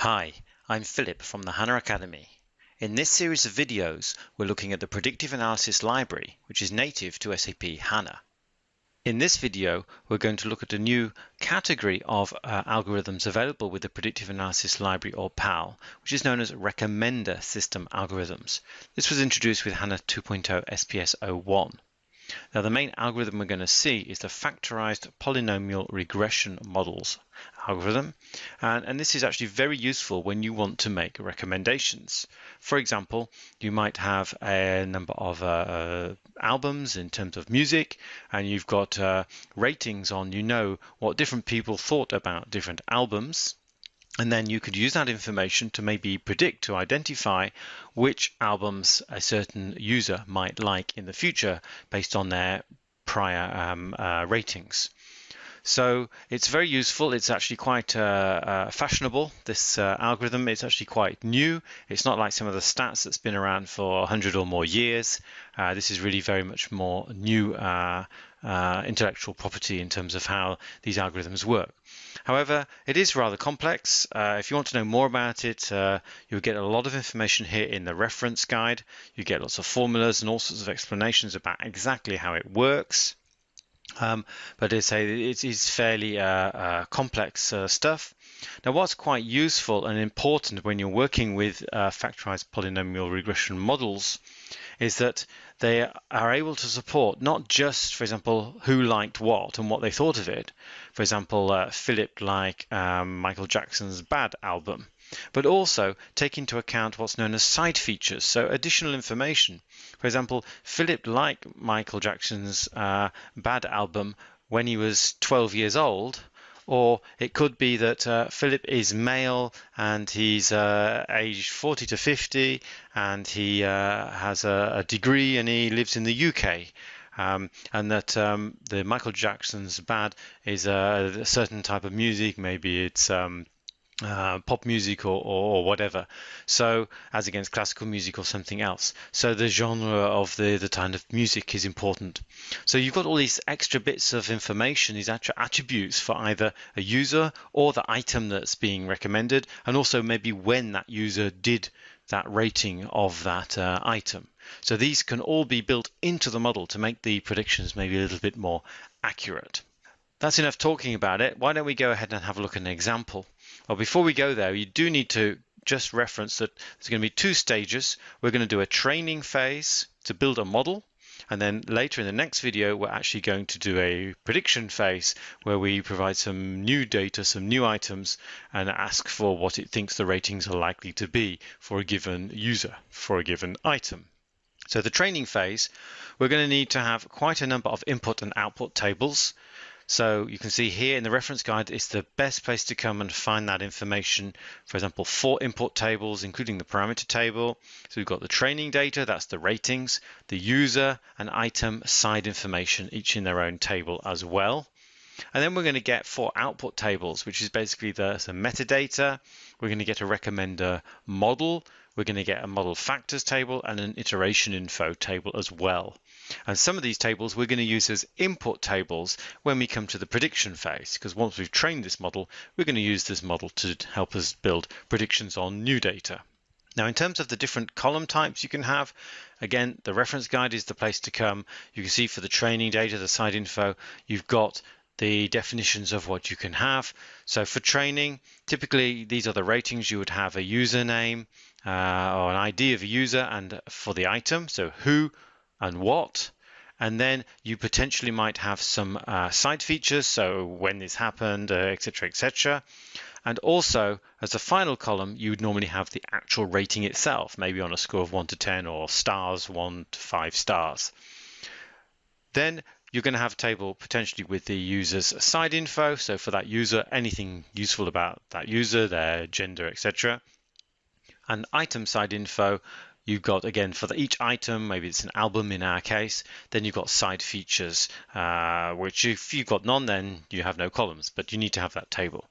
Hi, I'm Philip from the HANA Academy. In this series of videos, we're looking at the Predictive Analysis Library, which is native to SAP HANA. In this video, we're going to look at a new category of uh, algorithms available with the Predictive Analysis Library or PAL, which is known as Recommender System Algorithms. This was introduced with HANA 2.0 SPS 01. Now the main algorithm we're going to see is the factorized polynomial regression models algorithm and, and this is actually very useful when you want to make recommendations. For example, you might have a number of uh, albums in terms of music and you've got uh, ratings on you know what different people thought about different albums and then you could use that information to maybe predict to identify which albums a certain user might like in the future based on their prior um, uh, ratings. So it's very useful. It's actually quite uh, uh, fashionable, this uh, algorithm. It's actually quite new. It's not like some of the stats that's been around for 100 or more years. Uh, this is really very much more new uh, uh, intellectual property in terms of how these algorithms work. However, it is rather complex. Uh, if you want to know more about it, uh, you'll get a lot of information here in the reference guide. You get lots of formulas and all sorts of explanations about exactly how it works. Um, but it's, a, it is fairly uh, uh complex uh, stuff. Now, what's quite useful and important when you're working with uh, factorized polynomial regression models is that they are able to support not just, for example, who liked what and what they thought of it. For example, uh, Philip liked um, Michael Jackson's Bad album, but also take into account what's known as side features, so additional information. For example, Philip liked Michael Jackson's uh, Bad album when he was 12 years old, or it could be that uh, Philip is male and he's uh, aged 40 to 50 and he uh, has a, a, degree and he lives in the UK. Um, and that um, the Michael Jackson's bad is a, certain type of music, maybe it's um, uh, pop music or, or, or, whatever. So as against classical music or something else. So the genre of the, the kind of music is important. So you've got all these extra bits of information, these extra attributes for either a user or the item that's being recommended, and also maybe when that user did that rating of that uh, item. So these can all be built into the model to make the predictions maybe a little bit more accurate. That's enough talking about it. Why don't we go ahead and have a look at an example? Well, before we go there, you do need to just reference that there's going to be two stages. We're going to do a training phase to build a model. And then later in the next video, we're actually going to do a prediction phase where we provide some new data, some new items, and ask for what it thinks the ratings are likely to be for a given user, for a given item. So the training phase, we're going to need to have quite a number of input and output tables. So you can see here in the reference guide, it's the best place to come and find that information. For example, four import tables, including the parameter table. So we've got the training data, that's the ratings, the user and item side information, each in their own table as well. And then we're going to get four output tables, which is basically the, the metadata. We're going to get a recommender model. We're going to get a model factors table and an iteration info table as well. And some of these tables we're going to use as input tables when we come to the prediction phase, because once we've trained this model, we're going to use this model to help us build predictions on new data. Now, in terms of the different column types you can have, again, the reference guide is the place to come. You can see for the training data, the side info, you've got the definitions of what you can have. So for training, typically these are the ratings. You would have a username uh, or an ID of a user and for the item, so who, and what. And then you potentially might have some uh, side features, so when this happened, etc., uh, etc. Et and also, as a final column, you would normally have the actual rating itself, maybe on a score of 1 to 10 or stars, 1 to 5 stars. Then you're going to have a table potentially with the user's side info. So for that user, anything useful about that user, their gender, etc. And item side info You've got, again, for the, each item, maybe it's an album in our case, then you've got side features, uh, which if you've got none, then you have no columns, but you need to have that table.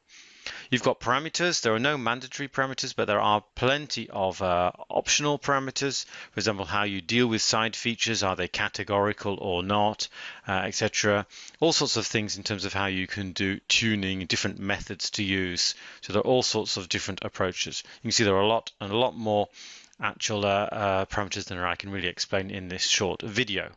You've got parameters. There are no mandatory parameters, but there are plenty of uh, optional parameters. For example, how you deal with side features, are they categorical or not, uh, etc. All sorts of things in terms of how you can do tuning, different methods to use. So there are all sorts of different approaches. You can see there are a lot and a lot more actual uh, uh parameters than I can really explain in this short video.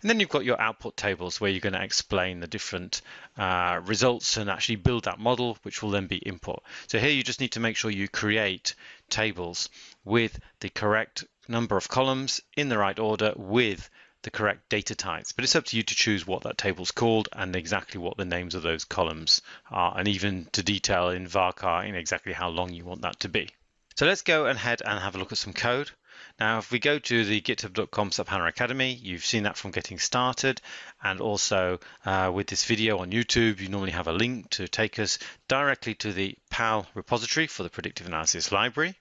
And then you've got your output tables where you're going to explain the different uh, results and actually build that model, which will then be input. So here you just need to make sure you create tables with the correct number of columns in the right order with the correct data types. But it's up to you to choose what that table's called and exactly what the names of those columns are, and even to detail in varchar in exactly how long you want that to be. So let's go ahead and have a look at some code. Now, if we go to the github.com SAP HANA Academy, you've seen that from getting started. And also uh, with this video on YouTube, you normally have a link to take us directly to the PAL repository for the predictive analysis library.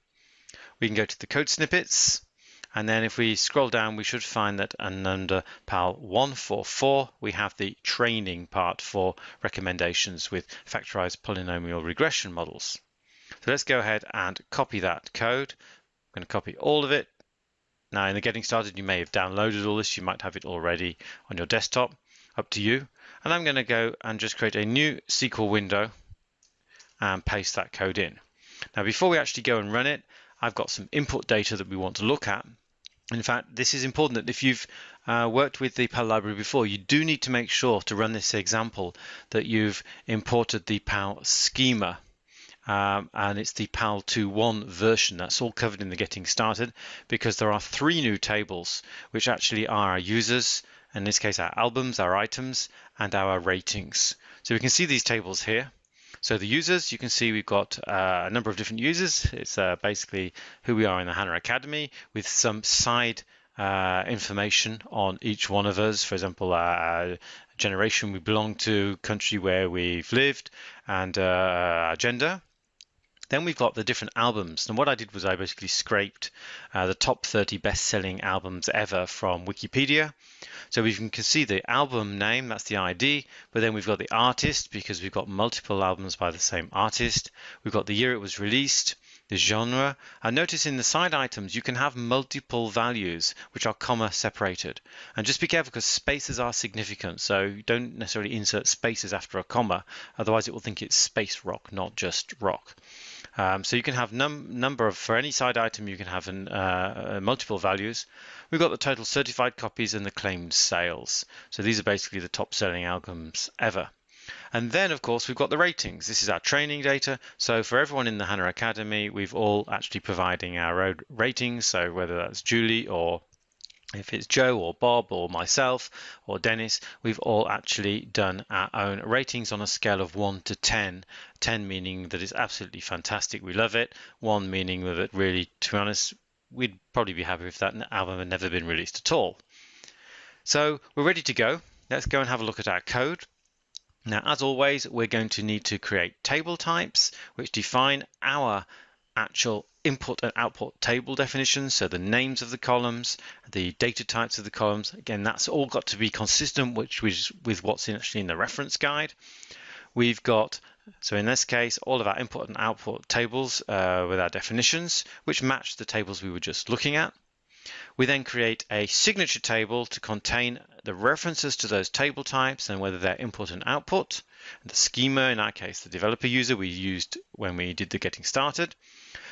We can go to the code snippets. And then if we scroll down, we should find that under PAL 144, we have the training part for recommendations with factorized polynomial regression models. So let's go ahead and copy that code. I'm going to copy all of it. Now in the getting started, you may have downloaded all this. You might have it already on your desktop, up to you. And I'm going to go and just create a new SQL window and paste that code in. Now before we actually go and run it, I've got some input data that we want to look at. In fact, this is important that if you've uh, worked with the PAL library before, you do need to make sure to run this example that you've imported the PAL schema um, and it's the PAL 2.1 version. That's all covered in the getting started because there are three new tables which actually are our users, in this case our albums, our items, and our ratings. So we can see these tables here. So the users, you can see we've got uh, a number of different users. It's uh, basically who we are in the HANA Academy with some side uh, information on each one of us. For example, our generation we belong to, country where we've lived, and uh, our gender. Then we've got the different albums. And what I did was I basically scraped uh, the top 30 best-selling albums ever from Wikipedia. So we can see the album name, that's the ID, but then we've got the artist because we've got multiple albums by the same artist. We've got the year it was released, the genre. And notice in the side items, you can have multiple values which are comma separated. And just be careful because spaces are significant. So don't necessarily insert spaces after a comma, otherwise it will think it's space rock, not just rock. Um, so you can have num number of, for any side item, you can have an, uh, uh, multiple values. We've got the total certified copies and the claimed sales. So these are basically the top selling albums ever. And then, of course, we've got the ratings. This is our training data. So for everyone in the HANA Academy, we've all actually providing our ratings. So whether that's Julie or if it's Joe or Bob or myself or Dennis, we've all actually done our own ratings on a scale of 1 to 10. 10 meaning that it's absolutely fantastic, we love it. 1 meaning that really, to be honest, we'd probably be happy if that album had never been released at all. So we're ready to go. Let's go and have a look at our code. Now, as always, we're going to need to create table types which define our actual input and output table definitions, so the names of the columns, the data types of the columns. Again, that's all got to be consistent which with, with what's in actually in the reference guide. We've got, so in this case, all of our input and output tables uh, with our definitions, which match the tables we were just looking at. We then create a signature table to contain the references to those table types and whether they're input and output. And the schema, in our case, the developer user we used when we did the getting started.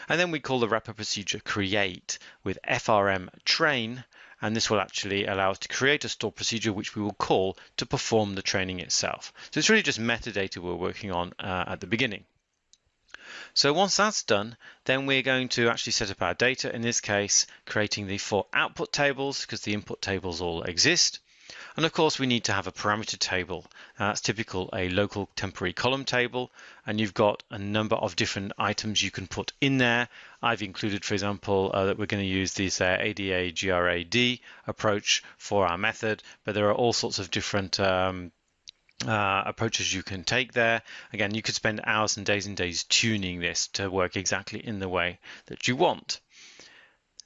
And then we call the wrapper procedure create with frm train. And this will actually allow us to create a stored procedure which we will call to perform the training itself. So it's really just metadata we're working on uh, at the beginning. So once that's done, then we're going to actually set up our data, in this case, creating the four output tables because the input tables all exist. And of course, we need to have a parameter table. That's typical a local temporary column table, and you've got a number of different items you can put in there. I've included, for example, uh, that we're going to use this uh, ADA GRAD approach for our method, but there are all sorts of different um, uh, approaches you can take there. Again, you could spend hours and days and days tuning this to work exactly in the way that you want.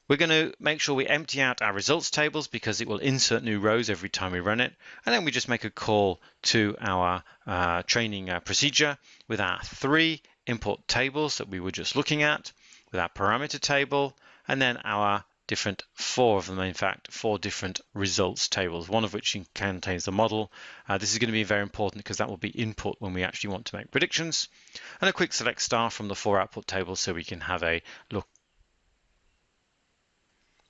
We're going to make sure we empty out our results tables because it will insert new rows every time we run it. And then we just make a call to our uh, training uh, procedure with our three import tables that we were just looking at with our parameter table, and then our different, four of them in fact, four different results tables, one of which contains the model. Uh, this is going to be very important because that will be input when we actually want to make predictions. And a quick select star from the four output tables so we can have a look.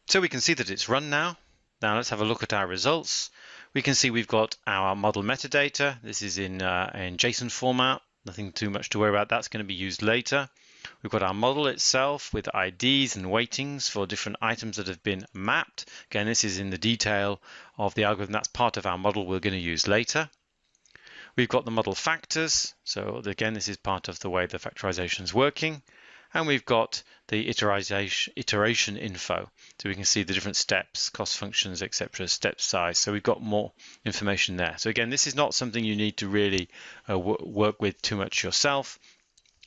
So we can see that it's run now. Now let's have a look at our results. We can see we've got our model metadata. This is in, uh, in JSON format. Nothing too much to worry about. That's going to be used later. We've got our model itself with IDs and weightings for different items that have been mapped. Again, this is in the detail of the algorithm. That's part of our model we're going to use later. We've got the model factors. So again, this is part of the way the factorization is working. And we've got the iteration, iteration info. So we can see the different steps, cost functions, etc., step size. So we've got more information there. So again, this is not something you need to really uh, work with too much yourself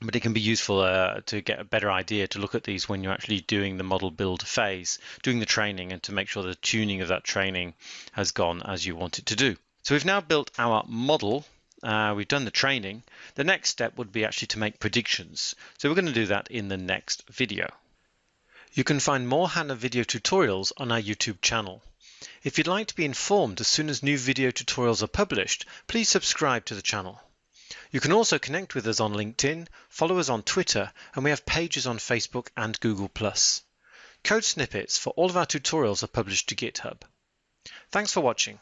but it can be useful uh, to get a better idea to look at these when you're actually doing the model build phase, doing the training, and to make sure the tuning of that training has gone as you want it to do. So we've now built our model. Uh, we've done the training. The next step would be actually to make predictions. So we're going to do that in the next video. You can find more HANA video tutorials on our YouTube channel. If you'd like to be informed as soon as new video tutorials are published, please subscribe to the channel. You can also connect with us on LinkedIn, follow us on Twitter, and we have pages on Facebook and Google+. Code snippets for all of our tutorials are published to GitHub. Thanks for watching.